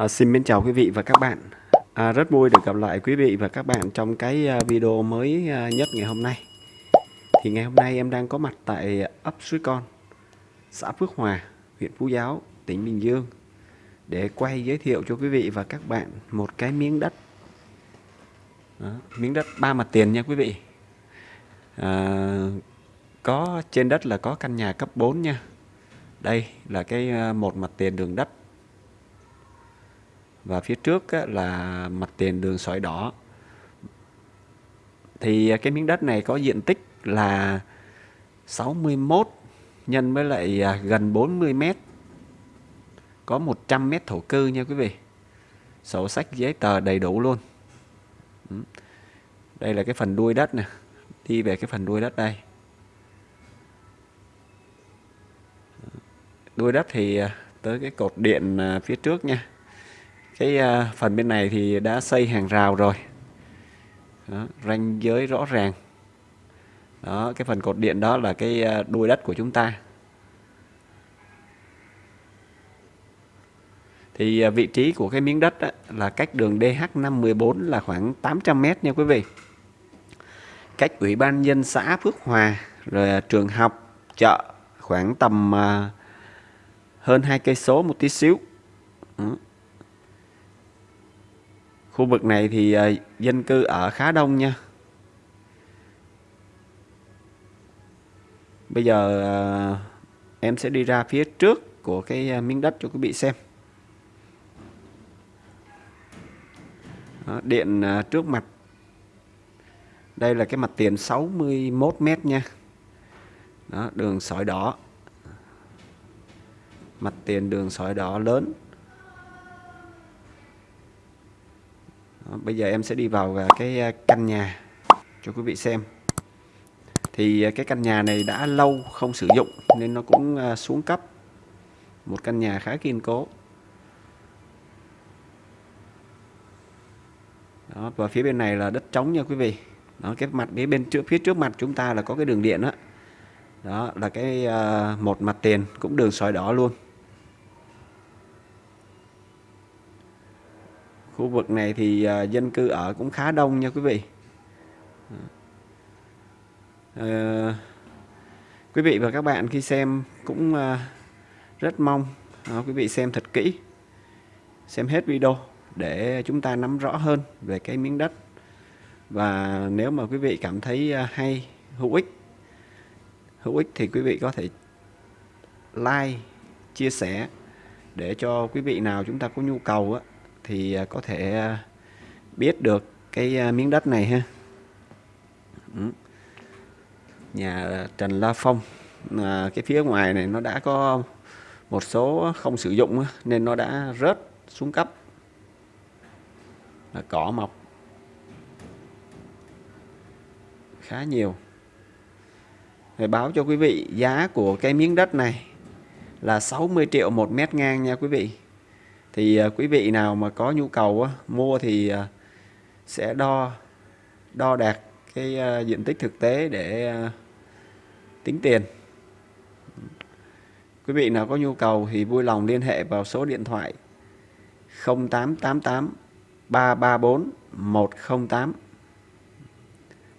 À, xin mến chào quý vị và các bạn. À, Rất vui được gặp lại quý vị và các bạn trong cái ờ, video mới nhất ngày hôm nay. Thì ngày hôm nay em đang có mặt tại ấp Suối Con Xã Phước Hòa, huyện Phú Giáo, tỉnh Bình Dương Để quay giới thiệu cho quý vị và các bạn một cái miếng đất. Đó, Miếng đất ba mặt tiền nha quý vị. À, Có trên đất là có căn nhà cấp 4 nha. Đây là cái một mặt tiền đường đất và phía trước á, là mặt tiền đường sỏi đỏ. Thì à, cái miếng đất này có diện tích là 61 nhân với lại à, gần 40 mét. Có 100 mét thổ cư nha quý vị. Sổ sách giấy tờ đầy đủ luôn. Đây là cái phần đuôi đất nè. Đi về cái phần đuôi đất đây. Đuôi đất thì à, tới cái cột điện phía trước nha cái uh, phần bên này thì đã xây hàng rào rồi. Đó, ranh giới rõ ràng. Đó cái phần cột điện đó là cái à, đuôi đất của chúng ta. Thì à, vị trí của cái miếng đất là cách đường DH514 là khoảng 800 m nha quý vị. Cách ủy ban dân xã Phước Hòa rồi trường học chợ khoảng tầm hơn hai cây số một tí xíu. Khu vực này thì uh, dân cư ở khá đông nha. Bây giờ uh, em sẽ đi ra phía trước của cái uh, miếng đất cho quý vị xem. Đó, điện uh, trước mặt. Đây là cái mặt tiền 61 mét nha. Đó, đường sỏi đỏ. Mặt tiền đường sỏi đỏ lớn bây giờ em sẽ đi vào à, cái à, căn nhà cho quý vị xem. Thì à, cái căn nhà này đã lâu không sử dụng nên nó cũng xuống cấp. Một căn nhà khá kiên cố. Đó và phía bên này là đất trống nha quý vị. Đó cái mặt phía bên trước phía trước mặt chúng ta là có cái đường điện đó đó là cái uh, một mặt tiền cũng đường sỏi đỏ luôn. Khu vực này thì à, dân cư ở cũng khá đông nha quý vị. À, quý vị và các bạn khi xem cũng à, rất mong à, quý vị xem thật kỹ xem hết video để chúng ta nắm rõ hơn về cái miếng đất. Và nếu mà quý vị cảm thấy à, hay hữu ích hữu ích thì quý vị có thể like chia sẻ để cho quý vị nào chúng ta có nhu cầu á, thì à, có thể à, biết được cái à, miếng đất này ha. Ừ. Nhà Trần La Phong cái phía ngoài này nó đã có một số không sử dụng nên nó đã rớt xuống cấp. Là cỏ mọc. Khá nhiều. Để báo cho quý vị giá của cái miếng đất này là 60 triệu một mét ngang nha quý vị thì à, quý vị nào mà có nhu cầu á, mua thì à, sẽ đo đo đạt cái à, diện tích thực tế để tính tiền. Quý vị nào có nhu cầu thì vui lòng liên hệ vào số điện thoại 0888 334 108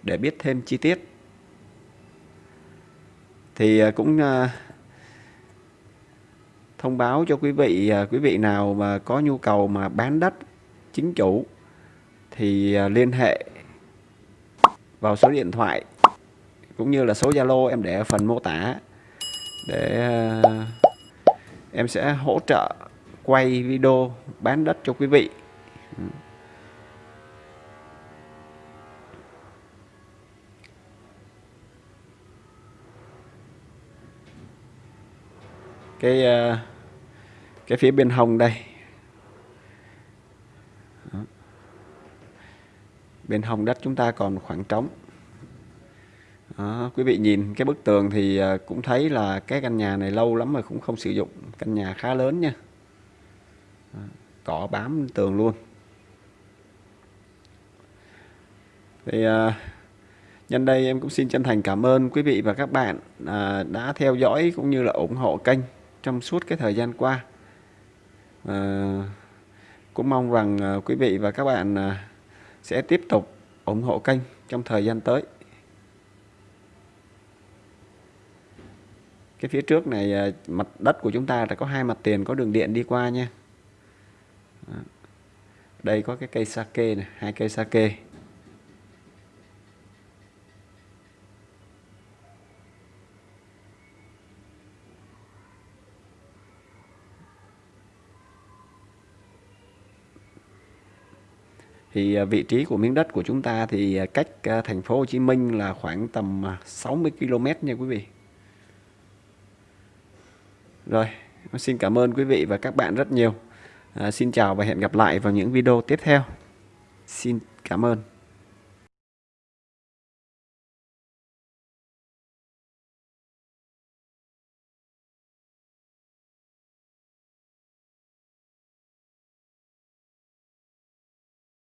để biết thêm chi tiết. Thì cũng thông báo cho quý vị à, quý vị nào mà có nhu cầu mà bán đất chính chủ thì à, liên hệ vào số điện thoại cũng như là số Zalo em để ở phần mô tả để à, em sẽ hỗ trợ quay video bán đất cho quý vị. Cái cái phía bên hông đây. Đó. bên hông đất chúng ta còn khoảng trống. Đó, quý vị nhìn cái bức tường thì à, cũng thấy là cái căn nhà này lâu lắm rồi cũng không sử dụng. Căn nhà khá lớn nha. Đó, cỏ bám tường luôn. Thì uh, nhân đây em cũng xin chân thành cảm ơn quý vị và các bạn uh, đã theo dõi cũng như là ủng hộ kênh trong suốt cái thời gian qua à, cũng mong rằng à, quý vị và các bạn à, sẽ tiếp tục ủng hộ kênh trong thời gian tới. Cái phía trước này à, mặt đất của chúng ta đã có hai mặt tiền có đường điện đi qua nha. Đây có cái cây sake này hai cây sake thì à, vị trí của miếng đất của chúng ta thì à, cách à, thành phố Hồ Chí Minh là khoảng tầm 60 km nha quý vị. Rồi, xin cảm ơn quý vị và các bạn rất nhiều. À, xin chào và hẹn gặp lại vào những video tiếp theo. Xin cảm ơn.